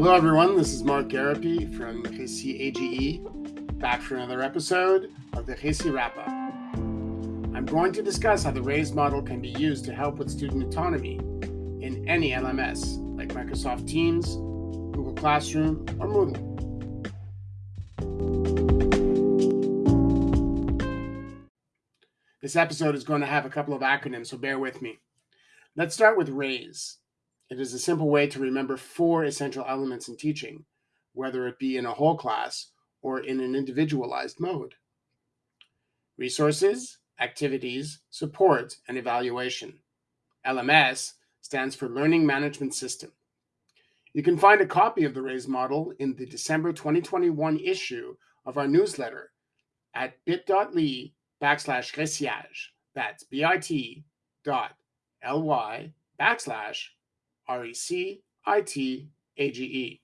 Hello, everyone. This is Mark Garapi from Récit AGE, back for another episode of the Récit Wrap Up. I'm going to discuss how the RAISE model can be used to help with student autonomy in any LMS, like Microsoft Teams, Google Classroom, or Moodle. This episode is going to have a couple of acronyms, so bear with me. Let's start with RAISE. It is a simple way to remember four essential elements in teaching, whether it be in a whole class or in an individualized mode. Resources, activities, support, and evaluation. LMS stands for Learning Management System. You can find a copy of the RAISE model in the December 2021 issue of our newsletter at bit.ly backslash récitage. That's bit dot ly backslash R-E-C-I-T-A-G-E.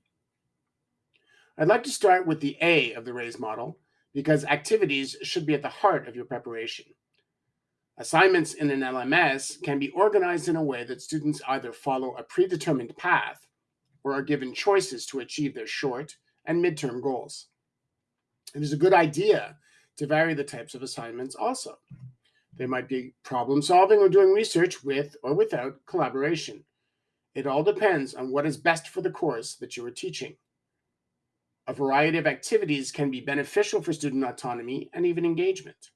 I'd like to start with the A of the RAISE model because activities should be at the heart of your preparation. Assignments in an LMS can be organized in a way that students either follow a predetermined path or are given choices to achieve their short and midterm goals. It is a good idea to vary the types of assignments also. They might be problem solving or doing research with or without collaboration. It all depends on what is best for the course that you are teaching. A variety of activities can be beneficial for student autonomy and even engagement.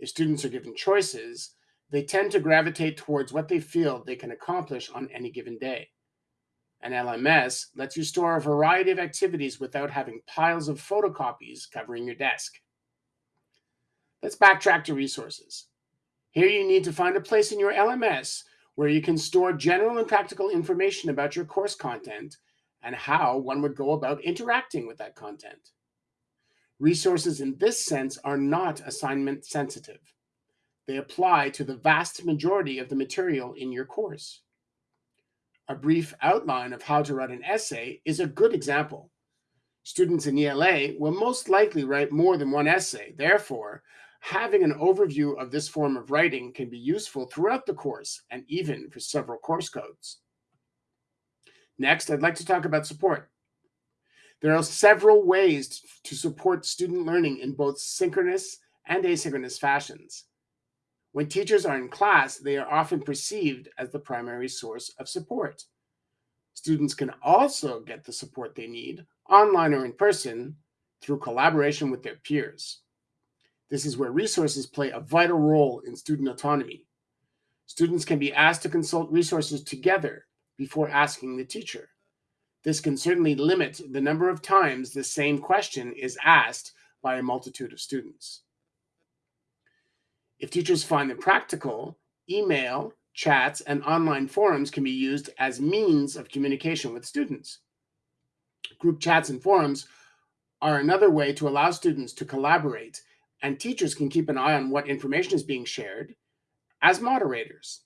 If students are given choices, they tend to gravitate towards what they feel they can accomplish on any given day. An LMS lets you store a variety of activities without having piles of photocopies covering your desk. Let's backtrack to resources. Here you need to find a place in your LMS where you can store general and practical information about your course content and how one would go about interacting with that content. Resources in this sense are not assignment sensitive. They apply to the vast majority of the material in your course. A brief outline of how to write an essay is a good example. Students in ELA will most likely write more than one essay. Therefore, having an overview of this form of writing can be useful throughout the course and even for several course codes. Next, I'd like to talk about support. There are several ways to support student learning in both synchronous and asynchronous fashions. When teachers are in class, they are often perceived as the primary source of support. Students can also get the support they need, online or in person, through collaboration with their peers. This is where resources play a vital role in student autonomy. Students can be asked to consult resources together before asking the teacher. This can certainly limit the number of times the same question is asked by a multitude of students. If teachers find them practical, email, chats, and online forums can be used as means of communication with students. Group chats and forums are another way to allow students to collaborate and teachers can keep an eye on what information is being shared as moderators.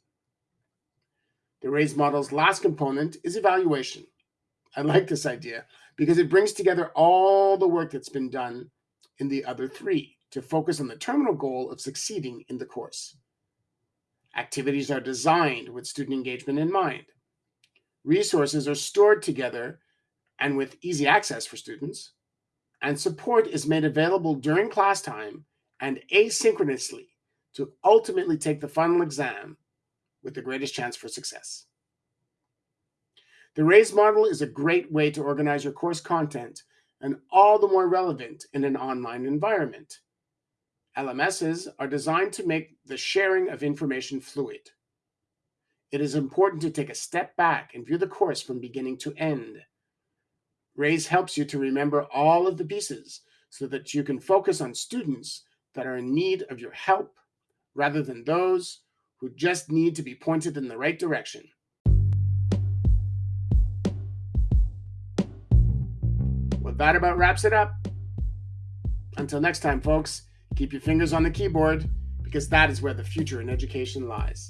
The RAISE model's last component is evaluation. I like this idea because it brings together all the work that's been done in the other three to focus on the terminal goal of succeeding in the course. Activities are designed with student engagement in mind. Resources are stored together and with easy access for students and support is made available during class time and asynchronously to ultimately take the final exam with the greatest chance for success. The RAISE model is a great way to organize your course content and all the more relevant in an online environment. LMSs are designed to make the sharing of information fluid. It is important to take a step back and view the course from beginning to end. RAISE helps you to remember all of the pieces so that you can focus on students that are in need of your help rather than those who just need to be pointed in the right direction. Well, that about wraps it up. Until next time, folks, keep your fingers on the keyboard because that is where the future in education lies.